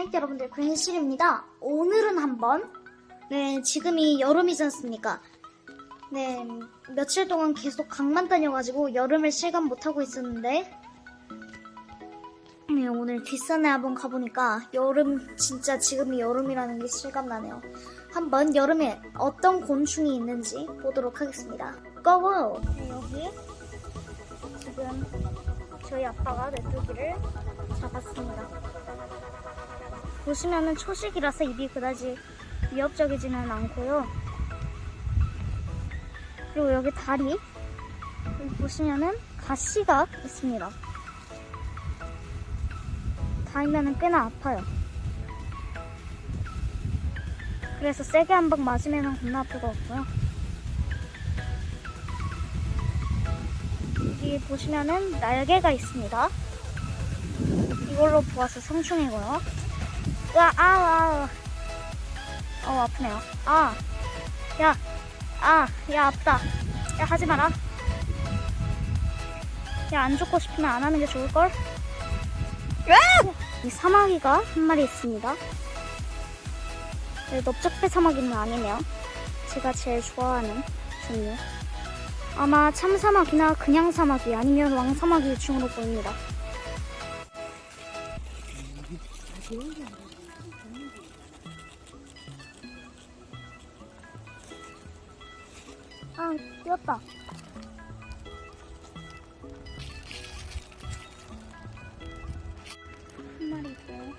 하이트 여러분들 괜시입니다. 오늘은 한번 네 지금이 여름이지 않습니까? 네 며칠 동안 계속 강만 다녀가지고 여름을 실감 못하고 있었는데 네 오늘 뒷산에 한번 가보니까 여름 진짜 지금이 여름이라는 게 실감나네요. 한번 여름에 어떤 곤충이 있는지 보도록 하겠습니다. 고고! 네, 여기 지금 저희 아빠가 메뚜기를 잡았습니다. 보시면은 초식이라서 입이 그다지 위협적이지는 않고요. 그리고 여기 다리 여기 보시면은 가시가 있습니다. 닿으면은 꽤나 아파요. 그래서 세게 한 방 맞으면은 겁나 아플 것 같고요. 여기 보시면은 날개가 있습니다. 이걸로 보아서 성충이고요. 으아, 아, 아, 어, 아프네요. 아, 야, 아, 야, 아프다. 야, 하지 마라. 야, 안 죽고 싶으면 안 하는 게 좋을걸? 이 사마귀가 한 마리 있습니다. 네, 넓적배 사마귀는 아니네요. 제가 제일 좋아하는 종류. 아마 참사마귀나 그냥 사마귀 아니면 왕사마귀 중으로 보입니다. 아, 뛰었다. 한 마리 있고요.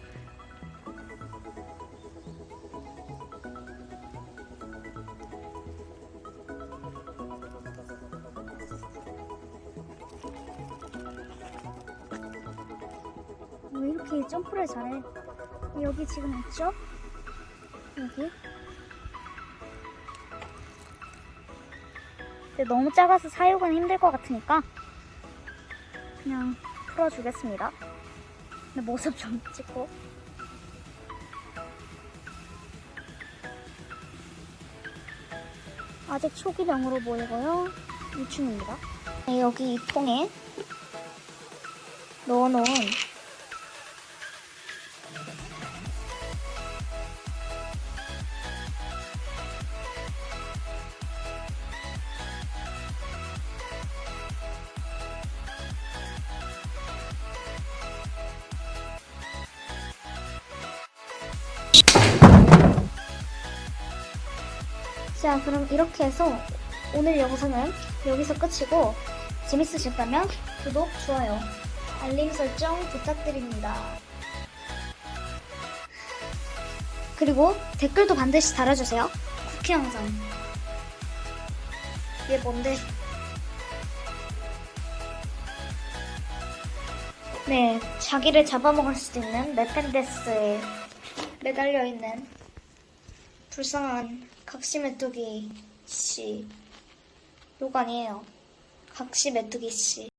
왜 이렇게 점프를 잘해? 여기 지금 있죠? 여기. 근데 너무 작아서 사육은 힘들 것 같으니까 그냥 풀어주겠습니다. 근데 모습 좀 찍고. 아직 초기령으로 보이고요. 유충입니다. 네, 여기 이 통에 넣어놓은 자, 그럼 이렇게 해서 오늘 영상은 여기서 끝이고 재밌으셨다면 구독, 좋아요, 알림 설정 부탁드립니다. 그리고 댓글도 반드시 달아주세요. 쿠키 영상. 이게 뭔데? 네, 자기를 잡아먹을 수도 있는 메펜데스에 매달려 있는 불쌍한 각시 메뚜기 씨. 욕 아니에요. 각시 메뚜기 씨.